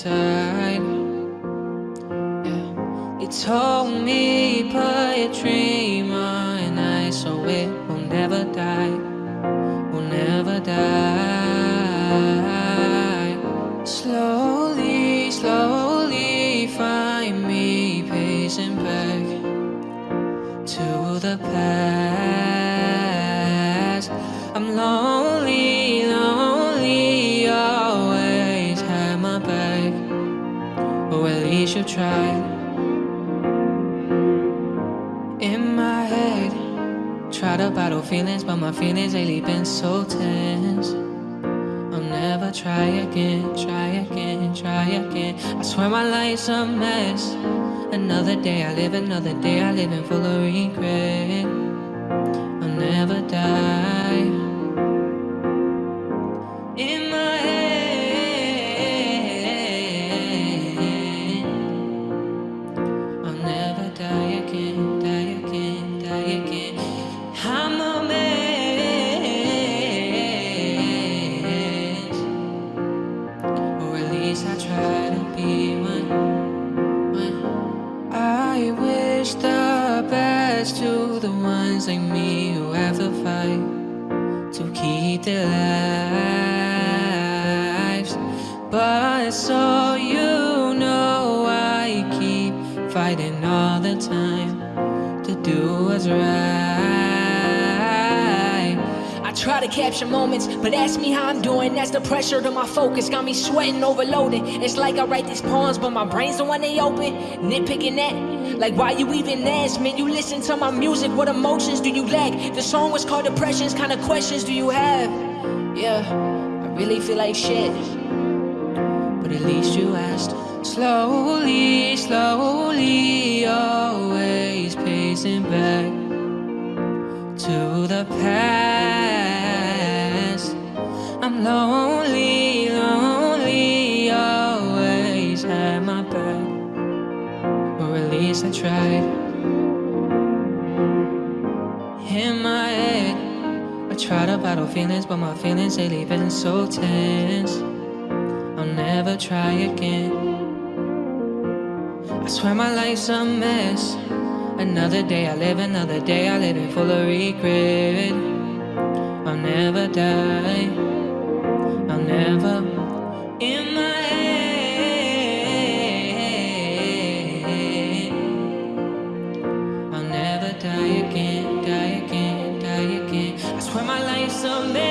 inside. Yeah. They told me but a dream and I so it will never die Will never die. Slowly, slowly find me pacing back To the past. In my head, try to bottle feelings, but my feelings lately been so tense. I'll never try again, try again, try again. I swear my life's a mess. Another day I live, another day I live in full of regret. I'll never die. I wish the best to the ones like me who have to fight to keep their lives. But so you know, I keep fighting all the time to do what's right. Try to capture moments, but ask me how I'm doing. That's the pressure to my focus. Got me sweating, overloaded. It's like I write these poems, but my brain's the one they open. Nitpicking that. Like, why you even ask? Man, you listen to my music. What emotions do you lack? The song was called Depressions. Kind of questions do you have? Yeah, I really feel like shit. but at least you asked. Slowly, slowly, least I tried. In my head, I try to bottle feelings, but my feelings lately been so tense. I'll never try again. I swear my life's a mess. Another day I live, another day I live in full of regret. I'll never die. I'll